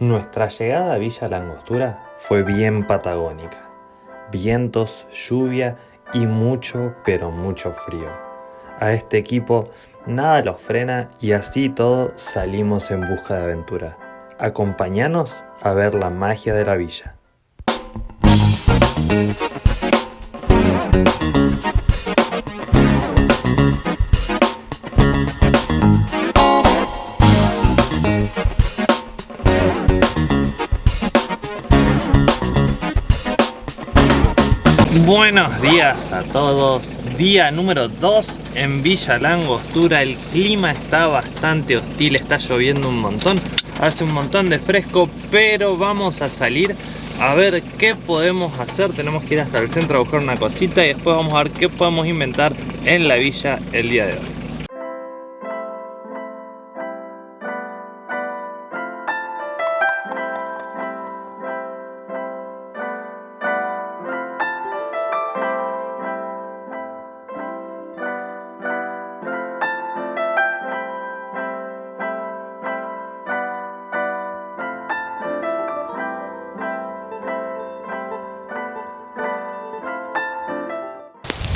Nuestra llegada a Villa Langostura fue bien patagónica. Vientos, lluvia y mucho, pero mucho frío. A este equipo nada los frena y así todo salimos en busca de aventura. Acompáñanos a ver la magia de la villa. Buenos días a todos, día número 2 en Villa Langostura, el clima está bastante hostil, está lloviendo un montón, hace un montón de fresco, pero vamos a salir a ver qué podemos hacer, tenemos que ir hasta el centro a buscar una cosita y después vamos a ver qué podemos inventar en la villa el día de hoy.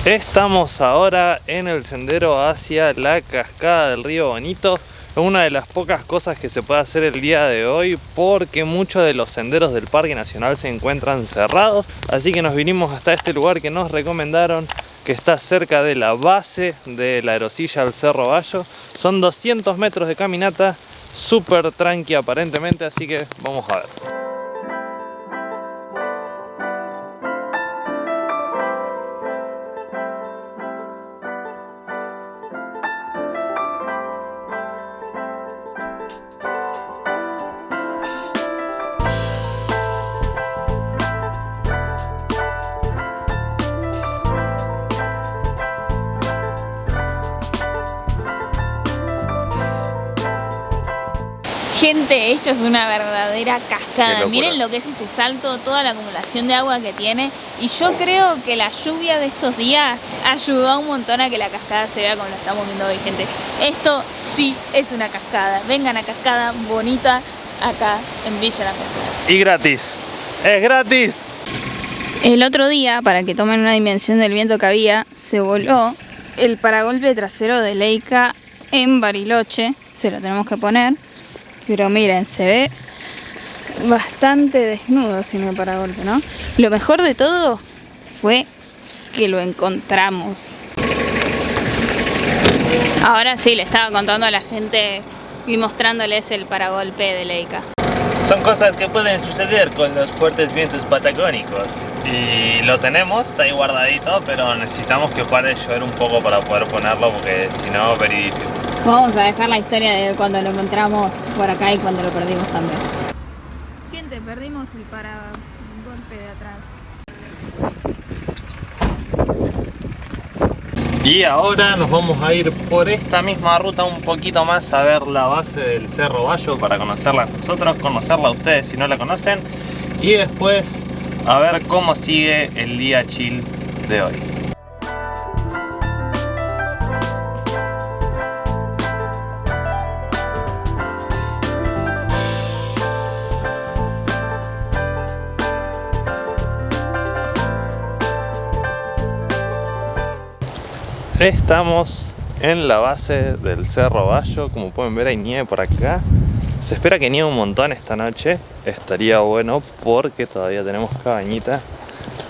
Estamos ahora en el sendero hacia la cascada del río Bonito. Es una de las pocas cosas que se puede hacer el día de hoy porque muchos de los senderos del Parque Nacional se encuentran cerrados. Así que nos vinimos hasta este lugar que nos recomendaron que está cerca de la base de la aerosilla del Cerro Bayo. Son 200 metros de caminata súper tranqui aparentemente así que vamos a ver Gente, esto es una verdadera cascada. Miren lo que es este salto, toda la acumulación de agua que tiene. Y yo creo que la lluvia de estos días ayudó un montón a que la cascada se vea como la estamos viendo hoy, gente. Esto sí es una cascada. Vengan a cascada bonita acá en Villa La Cascada. Y gratis. ¡Es gratis! El otro día, para que tomen una dimensión del viento que había, se voló el paragolpe trasero de Leica en Bariloche. Se lo tenemos que poner pero miren, se ve bastante desnudo si no para golpe, ¿no? Lo mejor de todo fue que lo encontramos. Ahora sí, le estaba contando a la gente y mostrándoles el paragolpe de Leica. Son cosas que pueden suceder con los fuertes vientos patagónicos y lo tenemos, está ahí guardadito, pero necesitamos que pare de llover un poco para poder ponerlo porque si no, very difícil. Vamos a dejar la historia de cuando lo encontramos por acá y cuando lo perdimos también. Gente, perdimos el para golpe de atrás. Y ahora nos vamos a ir por esta misma ruta un poquito más a ver la base del Cerro Bayo para conocerla nosotros, conocerla ustedes si no la conocen y después a ver cómo sigue el día chill de hoy. Estamos en la base del Cerro Bayo, como pueden ver hay nieve por acá. Se espera que nieve un montón esta noche, estaría bueno porque todavía tenemos cabañita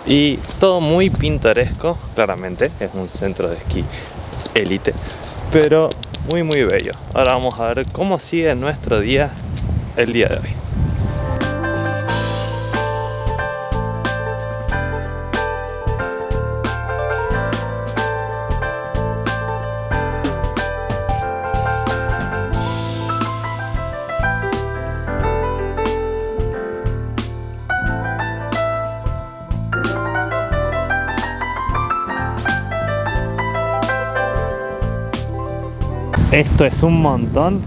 y todo muy pintoresco, claramente, es un centro de esquí élite, pero muy muy bello. Ahora vamos a ver cómo sigue nuestro día el día de hoy. Esto es un montón.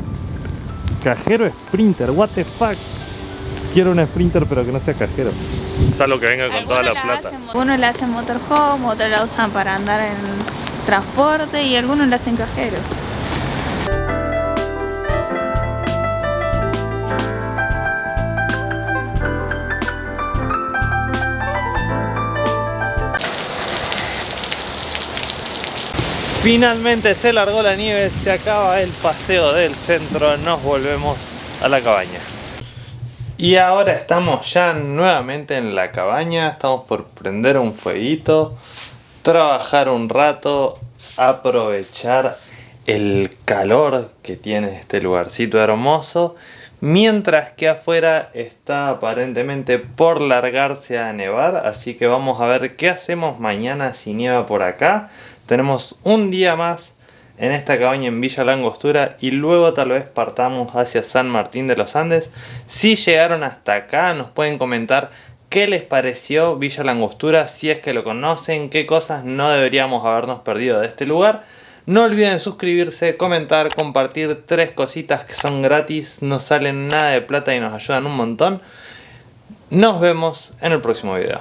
Cajero Sprinter, what the fuck. Quiero un Sprinter pero que no sea cajero. Salvo que venga con toda la plata. Algunos le hacen motorhome, otros la usan para andar en transporte y algunos le hacen cajero. Finalmente se largó la nieve, se acaba el paseo del centro, nos volvemos a la cabaña. Y ahora estamos ya nuevamente en la cabaña, estamos por prender un fueguito, trabajar un rato, aprovechar el calor que tiene este lugarcito hermoso mientras que afuera está aparentemente por largarse a nevar así que vamos a ver qué hacemos mañana si nieva por acá. Tenemos un día más en esta cabaña en Villa Langostura y luego tal vez partamos hacia San Martín de los Andes. Si llegaron hasta acá nos pueden comentar qué les pareció Villa Langostura si es que lo conocen, qué cosas no deberíamos habernos perdido de este lugar no olviden suscribirse, comentar, compartir tres cositas que son gratis, no salen nada de plata y nos ayudan un montón. Nos vemos en el próximo video.